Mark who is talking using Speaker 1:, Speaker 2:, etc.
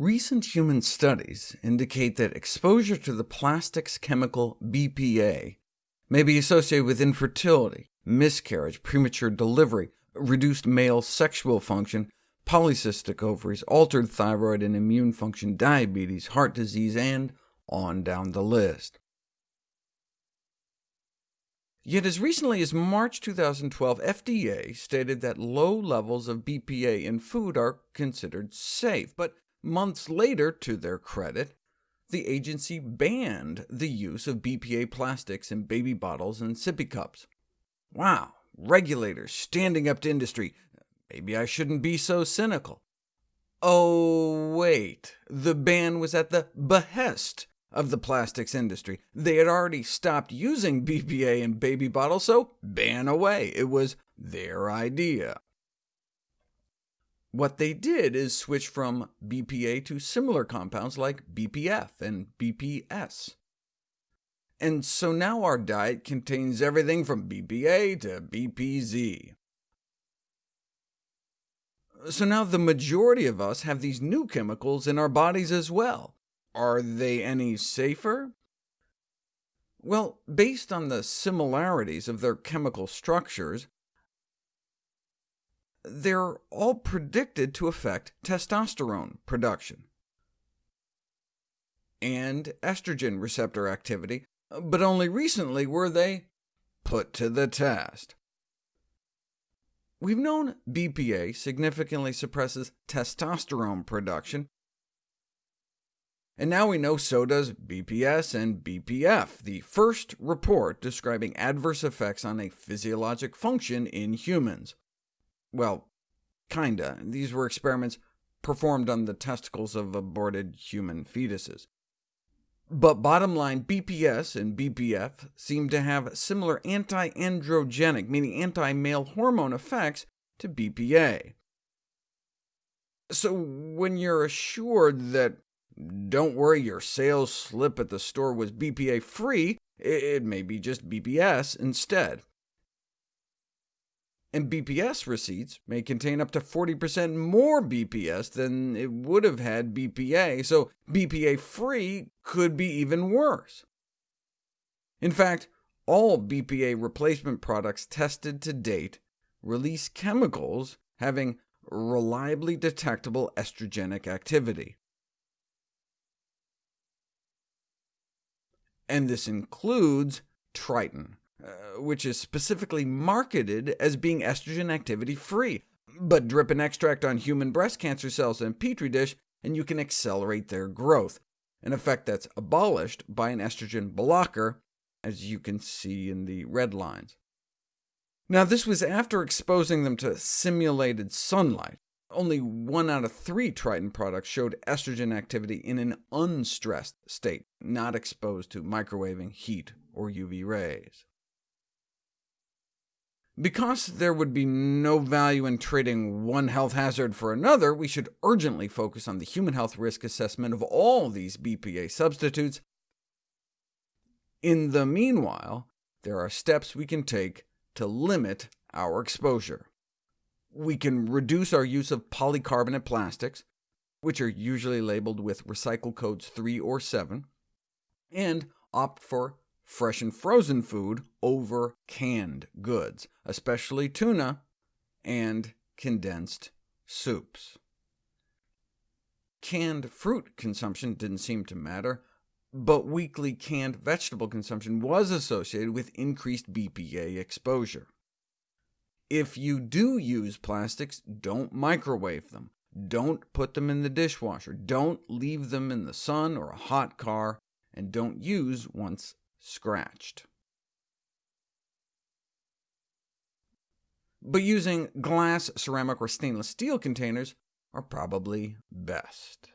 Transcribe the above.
Speaker 1: Recent human studies indicate that exposure to the plastics chemical BPA may be associated with infertility, miscarriage, premature delivery, reduced male sexual function, polycystic ovaries, altered thyroid and immune function, diabetes, heart disease, and on down the list. Yet as recently as March 2012, FDA stated that low levels of BPA in food are considered safe, but Months later, to their credit, the agency banned the use of BPA plastics in baby bottles and sippy cups. Wow, regulators standing up to industry. Maybe I shouldn't be so cynical. Oh, wait, the ban was at the behest of the plastics industry. They had already stopped using BPA in baby bottles, so ban away. It was their idea. What they did is switch from BPA to similar compounds like BPF and BPS. And so now our diet contains everything from BPA to BPZ. So now the majority of us have these new chemicals in our bodies as well. Are they any safer? Well, based on the similarities of their chemical structures, they're all predicted to affect testosterone production and estrogen receptor activity, but only recently were they put to the test. We've known BPA significantly suppresses testosterone production, and now we know so does BPS and BPF, the first report describing adverse effects on a physiologic function in humans. Well, kinda. These were experiments performed on the testicles of aborted human fetuses. But bottom line, BPS and BPF seem to have similar anti-androgenic, meaning anti-male hormone effects to BPA. So when you're assured that, don't worry, your sales slip at the store was BPA-free, it may be just BPS instead and BPS receipts may contain up to 40% more BPS than it would have had BPA, so BPA-free could be even worse. In fact, all BPA replacement products tested to date release chemicals having reliably detectable estrogenic activity. And this includes Tritan, uh, which is specifically marketed as being estrogen activity-free. But drip an extract on human breast cancer cells in a petri dish, and you can accelerate their growth, an effect that's abolished by an estrogen blocker, as you can see in the red lines. Now, this was after exposing them to simulated sunlight. Only one out of three Tritan products showed estrogen activity in an unstressed state, not exposed to microwaving, heat, or UV rays. Because there would be no value in trading one health hazard for another, we should urgently focus on the human health risk assessment of all these BPA substitutes. In the meanwhile, there are steps we can take to limit our exposure. We can reduce our use of polycarbonate plastics, which are usually labeled with recycle codes 3 or 7, and opt for fresh and frozen food over canned goods, especially tuna and condensed soups. Canned fruit consumption didn't seem to matter, but weekly canned vegetable consumption was associated with increased BPA exposure. If you do use plastics, don't microwave them. Don't put them in the dishwasher. Don't leave them in the sun or a hot car, and don't use once scratched. But using glass, ceramic, or stainless steel containers are probably best.